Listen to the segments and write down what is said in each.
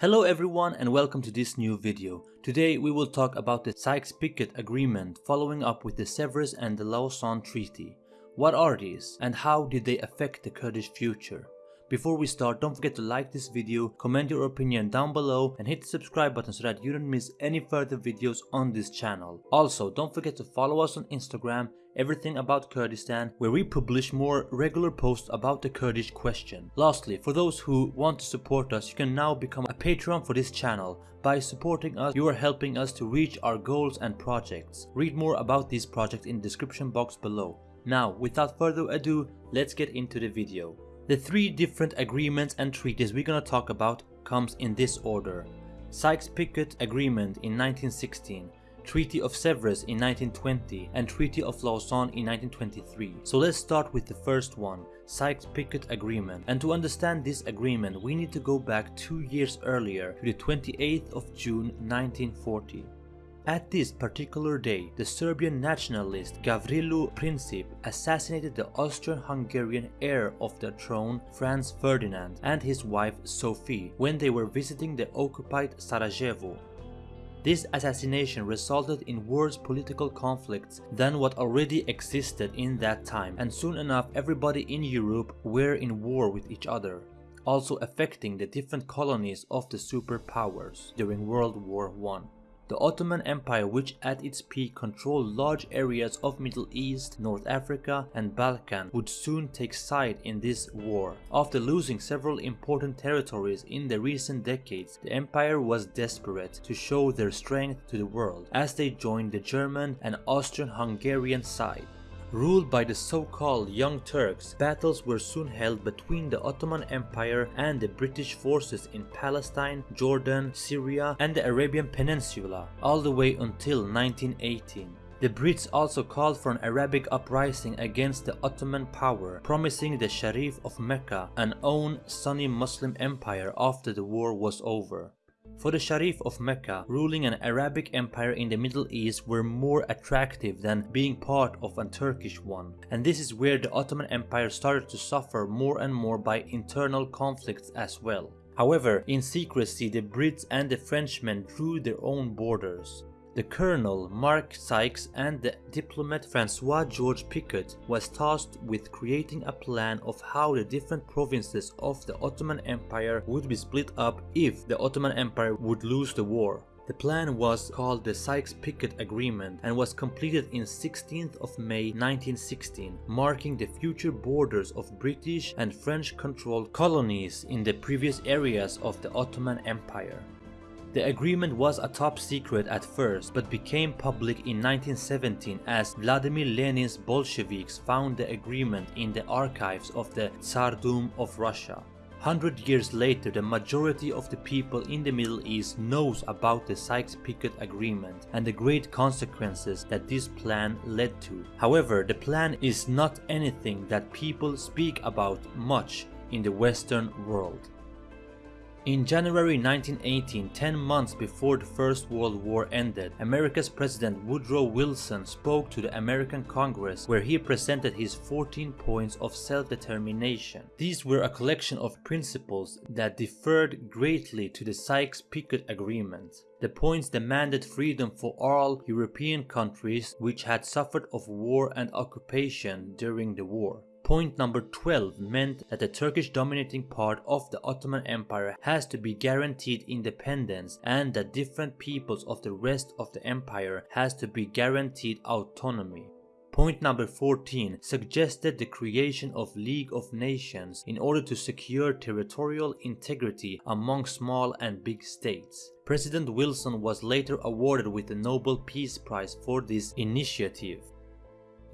Hello everyone and welcome to this new video. Today we will talk about the Sykes-Picot Agreement following up with the Sèvres and the Lausanne Treaty. What are these and how did they affect the Kurdish future? Before we start, don't forget to like this video, comment your opinion down below and hit the subscribe button so that you don't miss any further videos on this channel. Also, don't forget to follow us on Instagram, everything about Kurdistan, where we publish more regular posts about the Kurdish question. Lastly, for those who want to support us, you can now become a Patreon for this channel. By supporting us, you are helping us to reach our goals and projects. Read more about these projects in the description box below. Now, without further ado, let's get into the video. The three different agreements and treaties we're gonna talk about comes in this order. Sykes-Picot Agreement in 1916, Treaty of Sèvres in 1920 and Treaty of Lausanne in 1923. So let's start with the first one, Sykes-Picot Agreement. And to understand this agreement we need to go back two years earlier to the 28th of June 1940. At this particular day, the Serbian nationalist Gavrilo Princip assassinated the Austrian-Hungarian heir of the throne Franz Ferdinand and his wife Sophie when they were visiting the occupied Sarajevo. This assassination resulted in worse political conflicts than what already existed in that time and soon enough everybody in Europe were in war with each other, also affecting the different colonies of the superpowers during World War I. The Ottoman Empire which at its peak controlled large areas of Middle East, North Africa and Balkan would soon take side in this war. After losing several important territories in the recent decades, the empire was desperate to show their strength to the world as they joined the German and Austrian-Hungarian side. Ruled by the so-called Young Turks, battles were soon held between the Ottoman Empire and the British forces in Palestine, Jordan, Syria and the Arabian Peninsula, all the way until 1918. The Brits also called for an Arabic uprising against the Ottoman power, promising the Sharif of Mecca an own Sunni Muslim empire after the war was over. For the Sharif of Mecca, ruling an Arabic empire in the Middle East were more attractive than being part of a Turkish one, and this is where the Ottoman Empire started to suffer more and more by internal conflicts as well. However, in secrecy the Brits and the Frenchmen drew their own borders. The colonel Mark Sykes and the diplomat Francois George Picot was tasked with creating a plan of how the different provinces of the Ottoman Empire would be split up if the Ottoman Empire would lose the war. The plan was called the Sykes-Picot Agreement and was completed in 16th of May 1916, marking the future borders of British and French controlled colonies in the previous areas of the Ottoman Empire. The agreement was a top secret at first but became public in 1917 as Vladimir Lenin's Bolsheviks found the agreement in the archives of the Tsardom of Russia. Hundred years later, the majority of the people in the Middle East knows about the Sykes-Picot Agreement and the great consequences that this plan led to. However, the plan is not anything that people speak about much in the Western world. In January 1918, 10 months before the First World War ended, America's President Woodrow Wilson spoke to the American Congress where he presented his 14 points of self-determination. These were a collection of principles that differed greatly to the Sykes-Picot Agreement. The points demanded freedom for all European countries which had suffered of war and occupation during the war. Point number 12 meant that the Turkish dominating part of the Ottoman Empire has to be guaranteed independence and that different peoples of the rest of the empire has to be guaranteed autonomy. Point number 14 suggested the creation of League of Nations in order to secure territorial integrity among small and big states. President Wilson was later awarded with the Nobel Peace Prize for this initiative.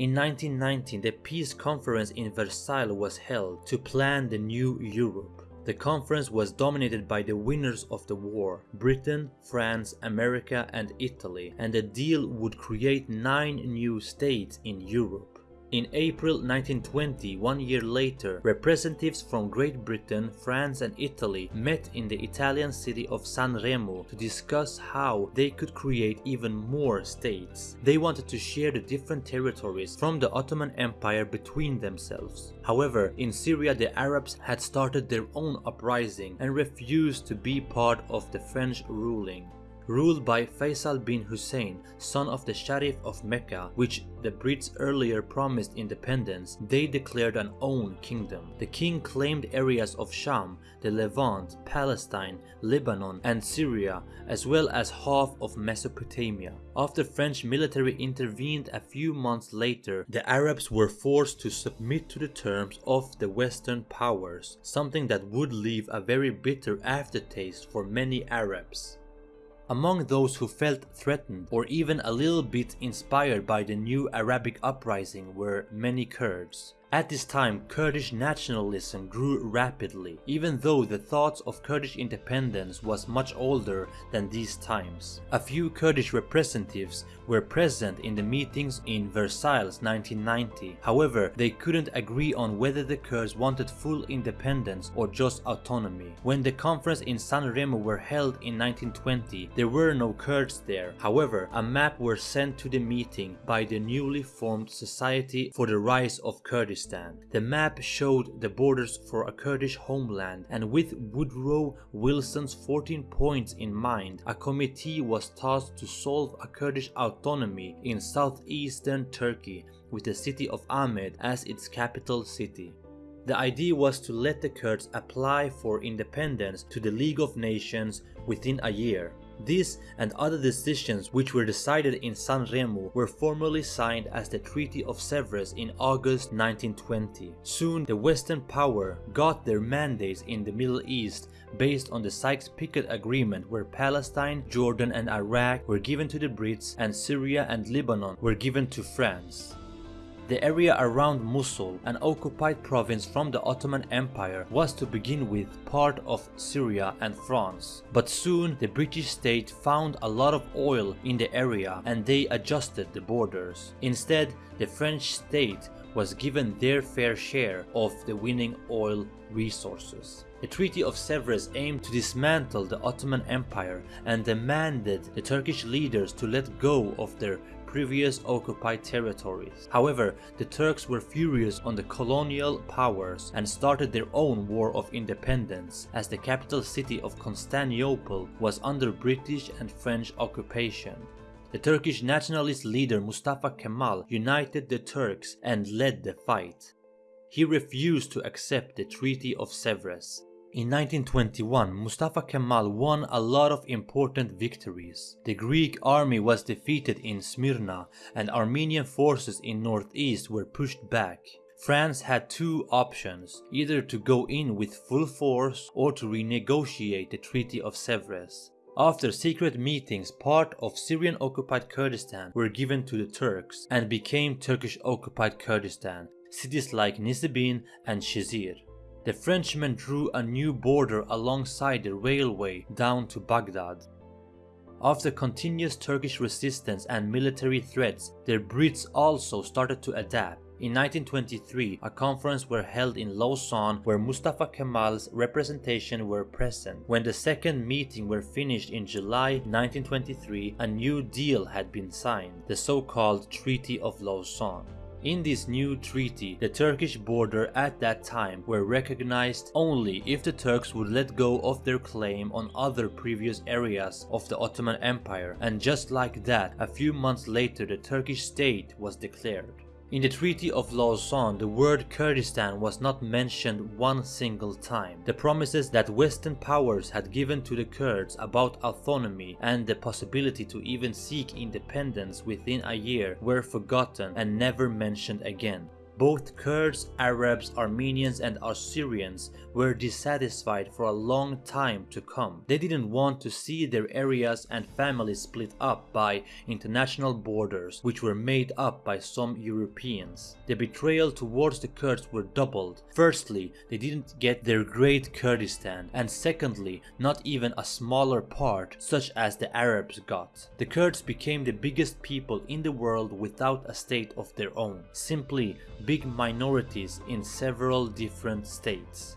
In 1919, the peace conference in Versailles was held to plan the new Europe. The conference was dominated by the winners of the war, Britain, France, America and Italy, and the deal would create nine new states in Europe. In April 1920, one year later, representatives from Great Britain, France and Italy met in the Italian city of San Remo to discuss how they could create even more states. They wanted to share the different territories from the Ottoman Empire between themselves. However, in Syria the Arabs had started their own uprising and refused to be part of the French ruling ruled by Faisal bin Hussein, son of the Sharif of Mecca, which the Brits earlier promised independence, they declared an own kingdom. The king claimed areas of Sham, the Levant, Palestine, Lebanon and Syria, as well as half of Mesopotamia. After French military intervened a few months later, the Arabs were forced to submit to the terms of the Western powers, something that would leave a very bitter aftertaste for many Arabs. Among those who felt threatened or even a little bit inspired by the new Arabic uprising were many Kurds. At this time, Kurdish nationalism grew rapidly, even though the thoughts of Kurdish independence was much older than these times. A few Kurdish representatives were present in the meetings in Versailles 1990. However, they couldn't agree on whether the Kurds wanted full independence or just autonomy. When the conference in San Remo were held in 1920, there were no Kurds there. However, a map was sent to the meeting by the newly formed Society for the Rise of Kurdistan the map showed the borders for a Kurdish homeland and with Woodrow Wilson's 14 points in mind, a committee was tasked to solve a Kurdish autonomy in southeastern Turkey with the city of Amed as its capital city. The idea was to let the Kurds apply for independence to the League of Nations within a year. This and other decisions which were decided in San Remo were formally signed as the Treaty of Sevres in August 1920. Soon the Western power got their mandates in the Middle East based on the Sykes-Picot Agreement where Palestine, Jordan and Iraq were given to the Brits and Syria and Lebanon were given to France. The area around Mosul, an occupied province from the Ottoman Empire, was to begin with part of Syria and France. But soon the British state found a lot of oil in the area and they adjusted the borders. Instead, the French state was given their fair share of the winning oil resources. The Treaty of Sevres aimed to dismantle the Ottoman Empire and demanded the Turkish leaders to let go of their previous occupied territories. However, the Turks were furious on the colonial powers and started their own war of independence as the capital city of Constantinople was under British and French occupation. The Turkish nationalist leader Mustafa Kemal united the Turks and led the fight. He refused to accept the Treaty of Sevres. In 1921, Mustafa Kemal won a lot of important victories. The Greek army was defeated in Smyrna and Armenian forces in northeast were pushed back. France had two options, either to go in with full force or to renegotiate the Treaty of Sevres. After secret meetings, part of Syrian occupied Kurdistan were given to the Turks and became Turkish occupied Kurdistan, cities like Nisibin and Shizir. The Frenchmen drew a new border alongside the railway down to Baghdad. After continuous Turkish resistance and military threats, the Brits also started to adapt. In 1923, a conference were held in Lausanne where Mustafa Kemal's representation were present. When the second meeting were finished in July 1923, a new deal had been signed, the so-called Treaty of Lausanne. In this new treaty, the Turkish border at that time were recognized only if the Turks would let go of their claim on other previous areas of the Ottoman Empire and just like that, a few months later the Turkish state was declared. In the Treaty of Lausanne, the word Kurdistan was not mentioned one single time. The promises that Western powers had given to the Kurds about autonomy and the possibility to even seek independence within a year were forgotten and never mentioned again. Both Kurds, Arabs, Armenians and Assyrians were dissatisfied for a long time to come. They didn't want to see their areas and families split up by international borders which were made up by some Europeans. The betrayal towards the Kurds were doubled. Firstly, they didn't get their great Kurdistan and secondly, not even a smaller part such as the Arabs got. The Kurds became the biggest people in the world without a state of their own, simply big minorities in several different states.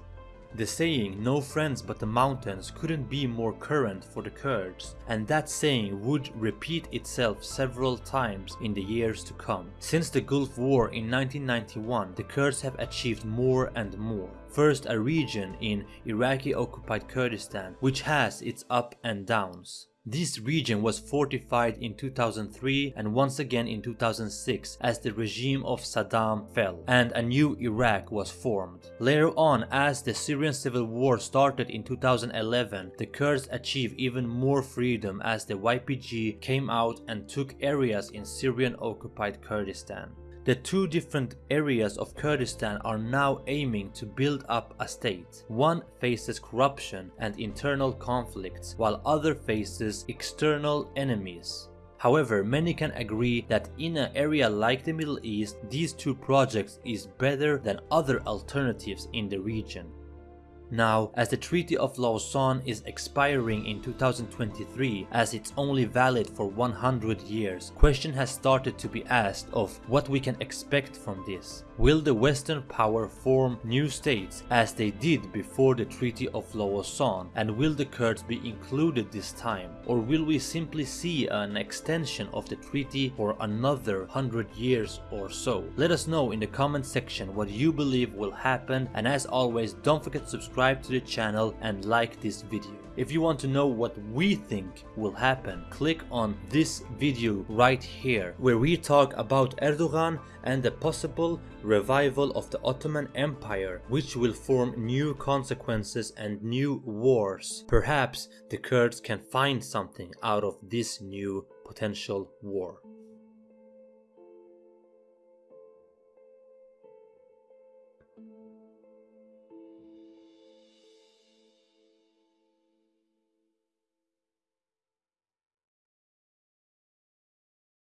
The saying no friends but the mountains couldn't be more current for the Kurds and that saying would repeat itself several times in the years to come. Since the Gulf War in 1991 the Kurds have achieved more and more. First a region in Iraqi occupied Kurdistan which has its up and downs. This region was fortified in 2003 and once again in 2006 as the regime of Saddam fell and a new Iraq was formed. Later on as the Syrian civil war started in 2011 the Kurds achieved even more freedom as the YPG came out and took areas in Syrian occupied Kurdistan. The two different areas of Kurdistan are now aiming to build up a state. One faces corruption and internal conflicts, while other faces external enemies. However, many can agree that in an area like the Middle East, these two projects is better than other alternatives in the region. Now, as the Treaty of Lausanne is expiring in 2023 as it's only valid for 100 years, question has started to be asked of what we can expect from this. Will the Western power form new states as they did before the Treaty of Lausanne and will the Kurds be included this time or will we simply see an extension of the treaty for another 100 years or so? Let us know in the comment section what you believe will happen and as always don't forget to subscribe to the channel and like this video. If you want to know what we think will happen, click on this video right here where we talk about Erdogan and the possible revival of the Ottoman Empire which will form new consequences and new wars. Perhaps the Kurds can find something out of this new potential war.